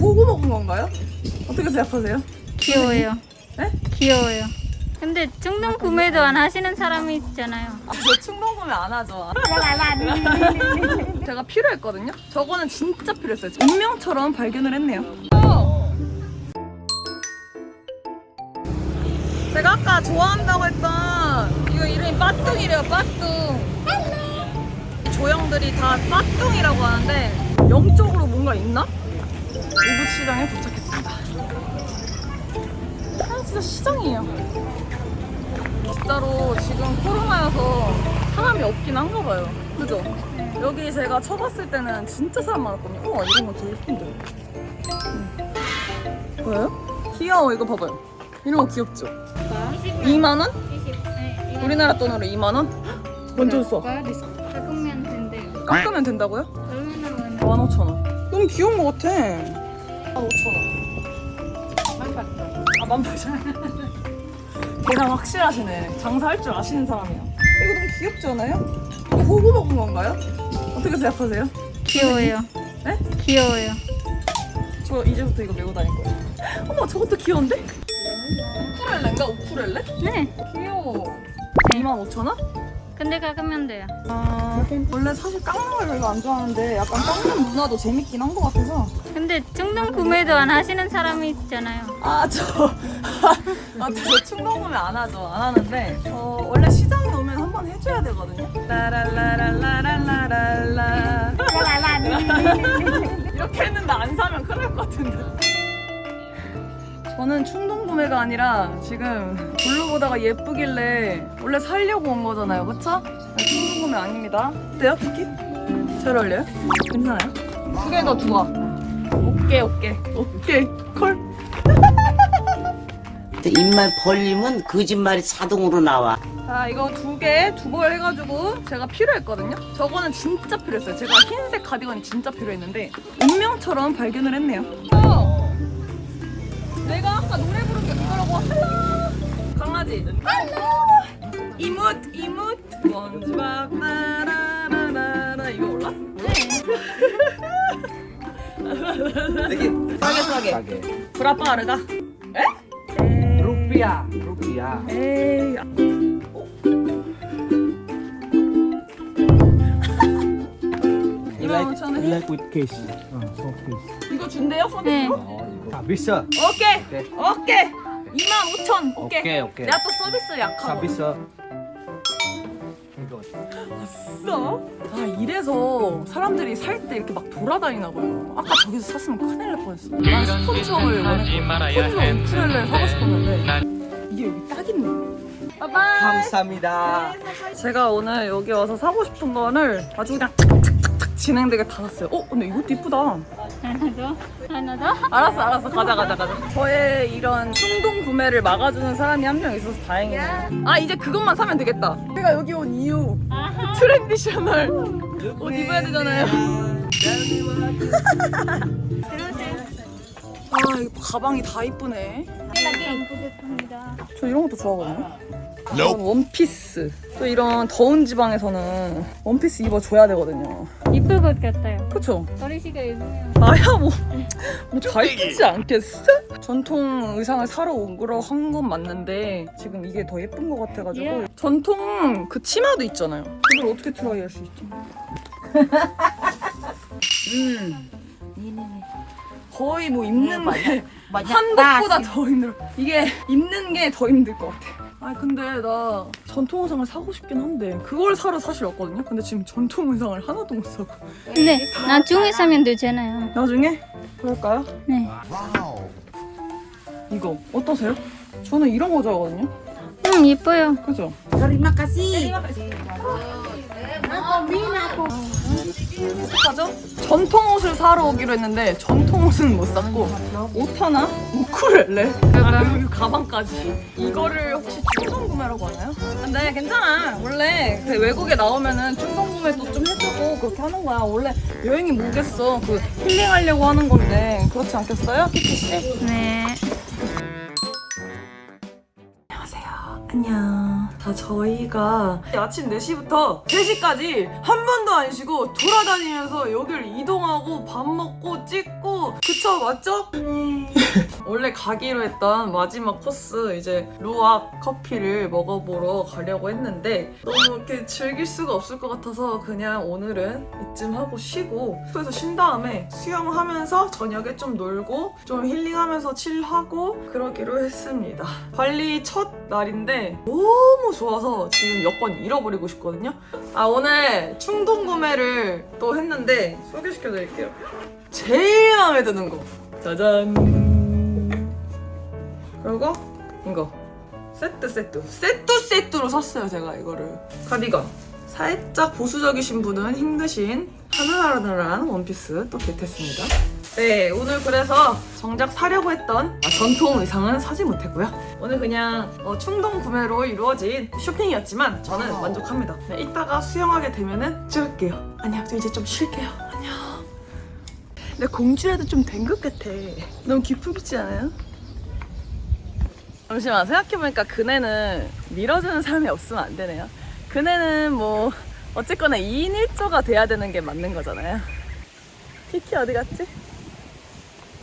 호구 먹은 건가요? 어떻게 생각하세요? 귀여워요. 네? 귀여워요. 근데 충동 구매도 안 하시는 사람이 있잖아요. 아, 저 충동 구매 안 하죠. 제가 필요했거든요. 저거는 진짜 필요했어요. 운명처럼 발견을 했네요. 제가 아까 좋아한다고 했던 이거 이름이 빠뚱이래요. 빠뚱. 조형들이 다 빠뚱이라고 하는데 영적으로 뭔가 있나? 오붓시장에 도착했습니다. 아 진짜 시장이에요. 진짜로 지금 코로나여서 사람이 없긴 한가 봐요. 그죠? 여기 제가 쳐봤을 때는 진짜 사람 많았거든요. 우와 이런 거 되게 예쁜데. 음. 뭐예요? 귀여워 이거 봐봐요. 이런 거 귀엽죠? 2만 원? 20. 네, 우리나라 돈으로 2만 원? 완전 싸. 깎으면 된대요. 깎으면 된다고요? 얼마나 15,000원. 너무 귀여운 거 같아. 15,000원. 아, 18,000원. 계산 확실하시네. 장사할 줄 아시는 사람이야. 이거 너무 귀엽지 않아요? 이거 호구 먹은 건가요? 어떻게 생각하세요? 귀여워요. 네? 귀여워요. 저 이제부터 이거 메고 다닐 거예요. 어머, 저것도 귀여운데? 우쿠렐레인가? 우쿠렐레? 네. 귀여워. 25,000원? 근데 깎으면 돼요. 아, 원래 사실 깎는 걸 별로 안 좋아하는데 약간 깎는 문화도 재밌긴 한 것 같아서 근데 충동 구매도 안 하시는 사람이 있잖아요. 아, 저, 아, 저 충동 구매 안 하죠. 안 하는데, 어, 원래 시장 오면 한 번 해줘야 되거든요. 라라라라라라라라. 이렇게 했는데 안 사면 큰일 날 것 같은데. 저는 충동 구매가 아니라 지금 둘러 보다가 예쁘길래 원래 살려고 온 거잖아요. 그쵸? 네, 충동 구매 아닙니다. 어때요, 키키? 잘 어울려요? 괜찮아요? 두개더 좋아. 오케이, 오케이. 오케이. 콜. 입만 벌리면 거짓말이 자동으로 나와. 자 이거 두 개 두 벌 해가지고 제가 필요했거든요 저거는 진짜 필요했어요 제가 흰색 가디건이 진짜 필요했는데 운명처럼 발견을 했네요 어! 내가 아까 노래 부른 게 그거라고 할라 강아지 할라 이뭇 이뭇 먼지밥 나라라라라 이거 몰라? 싸게 싸게 브라파르가 에? rupiah rupiah 에이 like like with case uh, soft case 이거 준대요? 서비스로? 네. habis sir 오케이 오케이. 오케이 25,000 오케이 오케이, 오케이. 내가 또 서비스 약하고 이 거 써? 아 이래서 사람들이 살 때 이렇게 막 돌아다니나 봐요. 아까 저기서 샀으면 큰일 날 뻔했어. 난 스폰처를 원했거든. 폰으로 우쿨렐레를 사고 싶었는데 이게 여기 딱 있네. 바이바이. 감사합니다. 제가 오늘 여기 와서 사고 싶은 거를 아주 그냥 착착착착 진행되게 다 샀어요. 어? 근데 이것도 이쁘다 하나 더? 하나 더? 알았어 알았어. 가자 가자 가자. 저의 이런 충동 구매를 막아주는 사람이 한 명 있어서 다행이네요 아 이제 그것만 사면 되겠다. 제가 여기 온 이유. traditional. 옷 입어야 되잖아요 아 이거 가방이 다 이쁘네. 저 이런 것도 좋아하거든요 이런 원피스 또 이런 더운 지방에서는 원피스 입어줘야 되거든요 이쁠 것 같아요. 그쵸? 머리씨가 예쁘네요. 나야 뭐, 뭐다 이쁘지 않겠어? 전통 의상을 사러 온 거로 한건 맞는데 지금 이게 더 예쁜 것 같아가지고 예. 전통 그 치마도 있잖아요 이걸 어떻게 try 할 수 있지? 음 거의 뭐 입는 게 한복보다 더 힘들어 이게 입는 게 더 힘들 것 같아 아 근데 나 전통 의상을 사고 싶긴 한데 그걸 사러 사실 왔거든요 근데 지금 전통 의상을 하나도 못 사고 근데 나중에 사면 되잖아요. 나중에 그럴까요? 네. 이거 어떠세요? 저는 이런 거 좋아하거든요. 음, 예뻐요. 그죠? Terima kasih. 어떡하죠? 전통 옷을 사러 오기로 했는데 전통 옷은 못 샀고 옷 하나? 우쿨렐레? 그리고 가방까지 이거를 혹시 충동 구매라고 하나요? 근데 괜찮아 원래 그 외국에 나오면은 충동 구매도 좀 해주고 그렇게 하는 거야 원래 여행이 뭐겠어 그 힐링하려고 하는 건데 그렇지 않겠어요? 키키씨? 네. 안녕하세요 안녕 자, 저희가 아침 4시부터 3시까지 한 번도 안 쉬고 돌아다니면서 여기를 이동하고 밥 먹고 찍고 그쵸 맞죠? 원래 가기로 했던 마지막 코스 이제 루악 커피를 먹어보러 가려고 했는데 너무 이렇게 즐길 수가 없을 것 같아서 그냥 오늘은 이쯤 하고 쉬고 그래서 쉰 다음에 수영하면서 저녁에 좀 놀고 좀 힐링하면서 칠하고 그러기로 했습니다. 발리 첫 날인데 너무 좋아서 지금 여권 잃어버리고 싶거든요. 아 오늘 충동 구매를 또 했는데 소개시켜 드릴게요. 제일 마음에 드는 거 짜잔 그리고 이거. 세트 세트. 세트 세트로 샀어요 제가 이거를. 카디건 살짝 보수적이신 분은 힘드신 하늘하늘한 원피스 또 겟했습니다. 네 오늘 그래서 정작 사려고 했던 아, 전통 의상은 사지 못했고요. 오늘 그냥 어, 충동 구매로 이루어진 쇼핑이었지만 저는 만족합니다. 네, 이따가 수영하게 되면은 찍을게요. 안녕 저 이제 좀 쉴게요. 안녕. 내 공주라도 좀 된 것 같아. 너무 기쁘지 않아요? 잠시만 생각해보니까 그네는 밀어주는 사람이 없으면 안 되네요. 그네는 뭐 어쨌거나 2인 1조가 돼야 되는 게 맞는 거잖아요. 키키 어디 갔지?